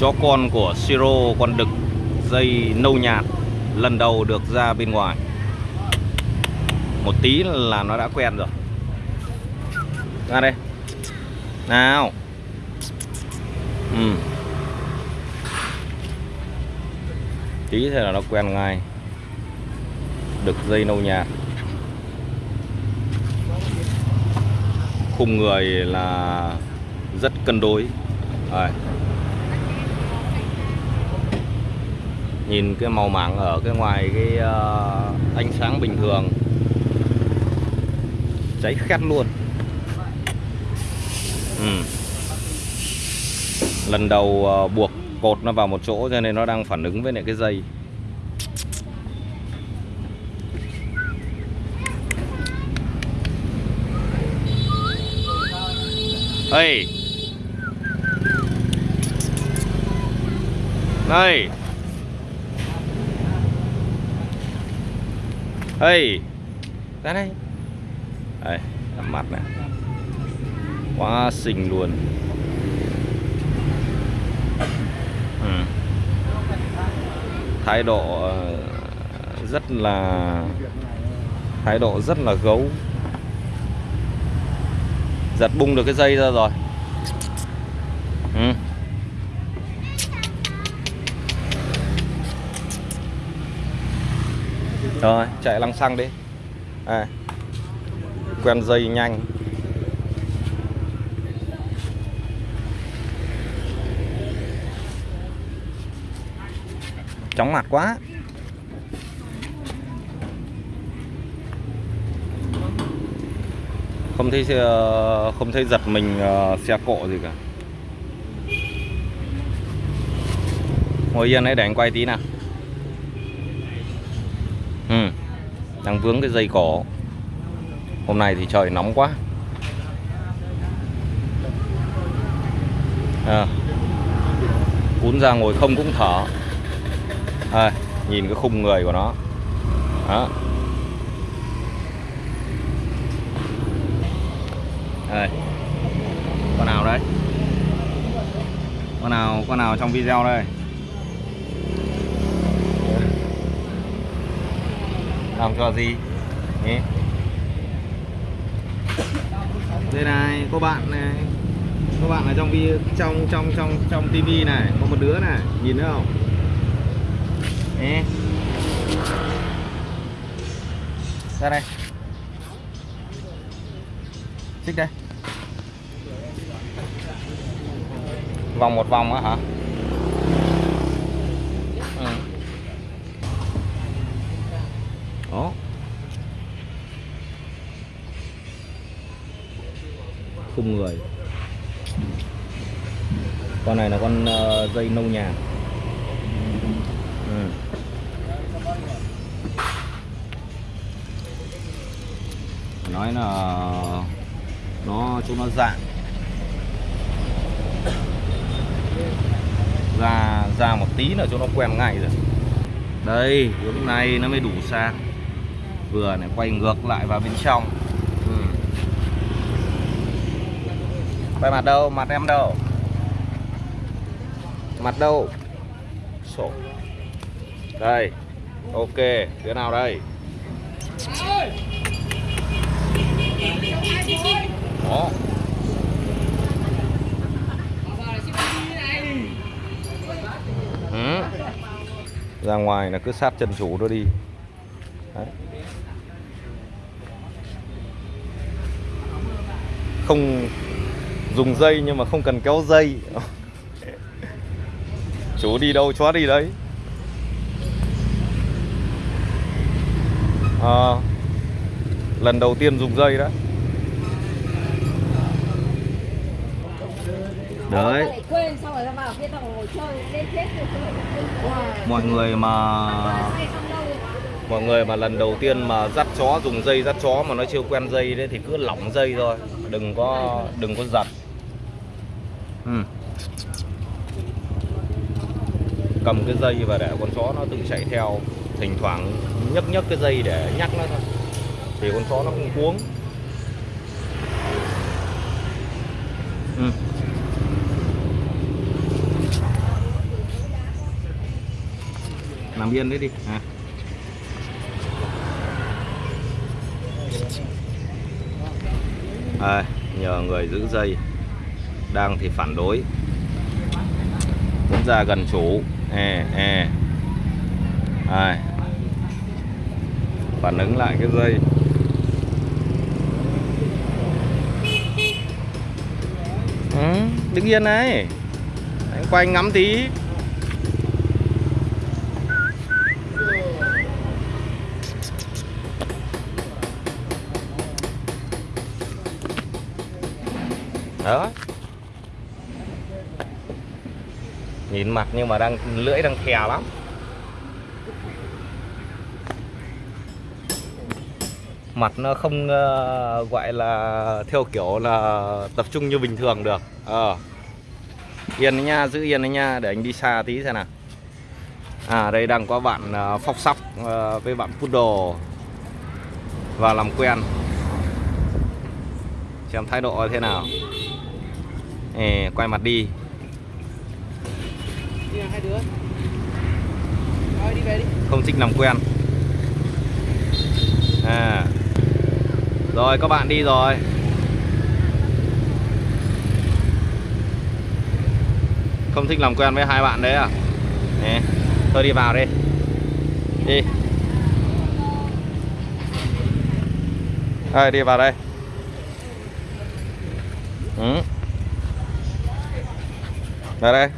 chó con của Siro, con đực dây nâu nhạt, lần đầu được ra bên ngoài. Một tí là nó đã quen rồi. Ra đây. Nào. Ừ. tí thế là nó quen ngay. Đực dây nâu nhạt. Khung người là rất cân đối. Rồi. Nhìn cái màu mảng ở cái ngoài cái uh, ánh sáng bình thường cháy khét luôn ừ. lần đầu uh, buộc cột nó vào một chỗ cho nên nó đang phản ứng với lại cái dây Hey. Hey! Hey. Ra đây. Đây, mặt này. Quá xinh luôn. Ừ. Thái độ ờ, rất là thái độ rất là gấu giật bung được cái dây ra rồi ừ. Rồi, chạy lăng xăng đi. À. quen dây nhanh. Chóng mặt quá. Không thấy ờ, không thấy giật mình ờ, xe cộ gì cả. Ngồi yên đấy, để anh quay tí nào ừ đang vướng cái dây cỏ. hôm nay thì trời nóng quá. À, cún ra ngồi không cũng thở. À, nhìn cái khung người của nó. Đó. À, con nào đấy con nào con nào trong video đây? Làm cho gì. Nhỉ? đây này cô bạn này. Các bạn ở trong trong trong trong trong tivi này. Có một đứa này nhìn thấy không? Nè. ra đây. Xích đây. Vòng một vòng á hả khung người. Con này là con uh, dây nâu nhà. Ừ. nói là nó chúng nó dạng. Ra ra một tí là cho nó quen ngay rồi. Đây hướng này nó mới đủ sang. Vừa này quay ngược lại vào bên trong ừ quay mặt đâu? Mặt em đâu? Mặt đâu? Sổ. Đây. Ok. Đứa nào đây? Đó. Ừ. ra ngoài là cứ sát chân chủ nó đi. Đấy. không dùng dây nhưng mà không cần kéo dây. Chú đi đâu chó đi đấy. À, lần đầu tiên dùng dây đó đấy. Mọi người mà mọi người mà lần đầu tiên mà dắt chó dùng dây dắt chó mà nó chưa quen dây đấy thì cứ lỏng dây thôi. Đừng có đừng có giật ừ. cầm cái dây và để con chó nó tự chạy theo thỉnh thoảng nhấc nhấc cái dây để nhắc nó thôi thì con chó nó không cuống ừ. nằm yên đấy đi à. à, nhờ người giữ dây đang thì phản đối. Muốn ra gần chủ. E e à. phản ứng lại cái dây. Ừ, đứng yên này. Anh quay ngắm tí. Đó. Nhìn mặt nhưng mà đang lưỡi đang thè lắm. Mặt nó không uh, gọi là theo kiểu là tập trung như bình thường được. Ờ. Yên đấy nha giữ yên đấy nha để anh đi xa tí xem nào. À đây đang có bạn uh, phóc sóc uh, với bạn poodle. Và làm quen. Xem thái độ thế nào. Ê, quay mặt đi hai đứa. Thôi đi về đi. Không thích làm quen. À. Rồi các bạn đi rồi. Không thích làm quen với hai bạn đấy à? Nè, thôi đi vào đi. Đi. Đây, đi vào đây. Ừ. vào đây.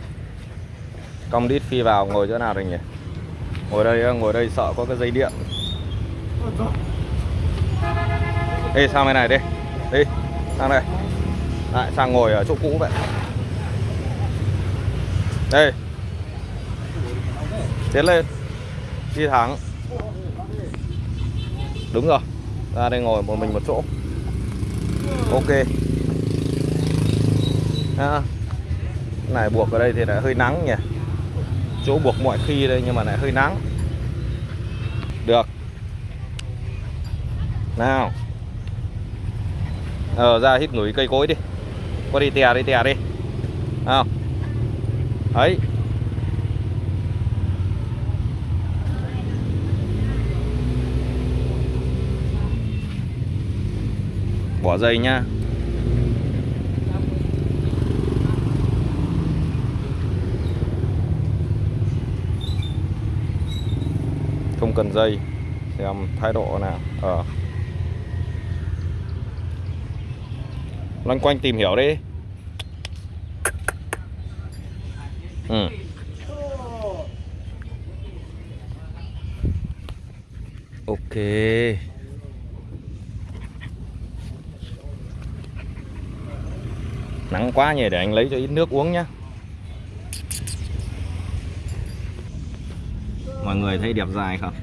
Cong đít phi vào ngồi chỗ nào rồi nhỉ? Ngồi đây, ngồi đây sợ có cái dây điện. Ê sang bên này đi. Đi, sang đây. Lại sang ngồi ở chỗ cũ vậy. Đây. Tiến lên. Đi thẳng. Đúng rồi. Ra đây ngồi một mình một chỗ. Ok. À, Này buộc ở đây thì lại hơi nắng nhỉ? Chỗ buộc mọi khi đây nhưng mà lại hơi nắng. Được. Nào. Ờ ra hít ngửi cây cối đi. Qua đi tè đi tè đi. Nào. Ấy. Bỏ dây nhá không cần dây. Xem thái độ nào. Ờ. Loanh quanh tìm hiểu đi. Ừ. ok. Nắng quá nhỉ, để anh lấy cho ít nước uống nhá. Mọi người thấy đẹp dài không?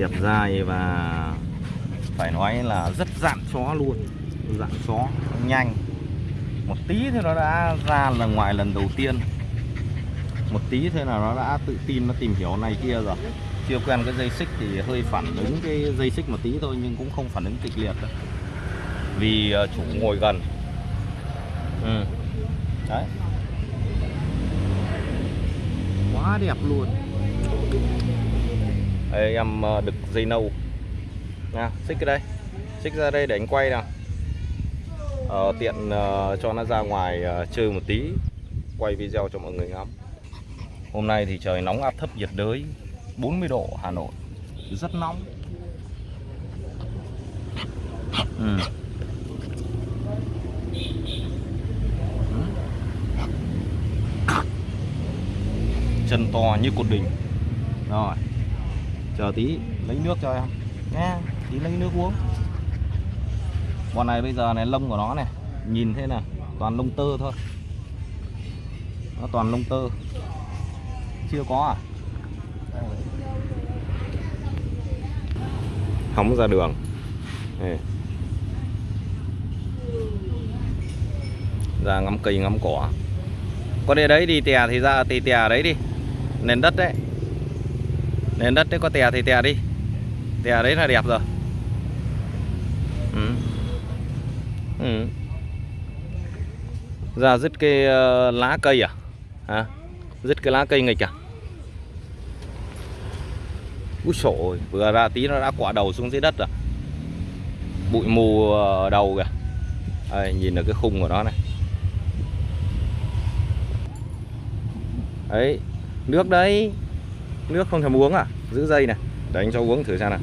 Đẹp dài và phải nói là rất dạn chó luôn. Dạn chó nhanh. Một tí thì nó đã ra là ngoài lần đầu tiên. Một tí thôi là nó đã tự tin, nó tìm hiểu này kia rồi. Chưa quen cái dây xích thì hơi phản ứng cái dây xích một tí thôi, nhưng cũng không phản ứng kịch liệt đâu vì ờ, chủ ngồi gần. Ừ. đấy. Quá đẹp luôn đây em ờ, đực dây nâu. Nha xích cái đây. Xích ra đây để anh quay nào. Ờ, tiện uh, cho nó ra ngoài uh, chơi một tí. Quay video cho mọi người ngắm. Hôm nay thì trời nóng áp thấp nhiệt đới. 40 độ Hà Nội. Rất nóng. Ừ. chân to như cột đình. Rồi chờ tí, lấy nước cho em. Nha tí lấy nước uống. Con này bây giờ này, lông của nó này, nhìn thế này, toàn lông tơ thôi. Nó toàn lông tơ. Chưa có à? Hóng ra đường. Đây. ra ngắm cây, ngắm cỏ. Có đi đấy, đi tè thì ra tì tè đấy đi. Nền đất đấy nền đất đấy có tè thì tè đi. Tè đấy là đẹp rồi. Ừ. Ừ. ra dứt cái uh, lá cây à? Hả? Dứt cái lá cây nghịch à? Úi sổ vừa ra tí nó đã quạ đầu xuống dưới đất rồi. Bụi mù ờ, đầu kìa. Đây, nhìn được cái khung của nó này. Ấy nước đấy. Nước không thèm uống à? Giữ dây này. Để anh cho uống thử xem nào.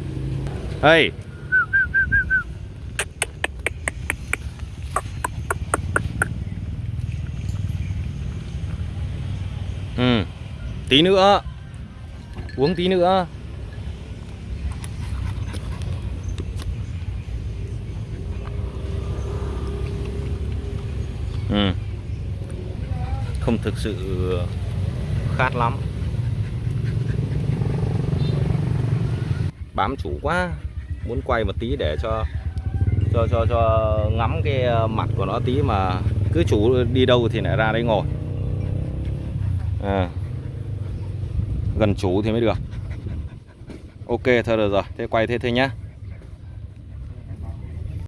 Hey. Ừ. Tí nữa. Uống tí nữa. Ừ. Không thực sự khát lắm. Bám chủ quá, Muốn quay một tí để cho cho cho cho ngắm cái ờ, mặt của nó tí mà cứ chủ đi đâu thì lại ra đây ngồi. À. gần chủ thì mới được. Ok, thôi được rồi, thế quay thế thôi nhá.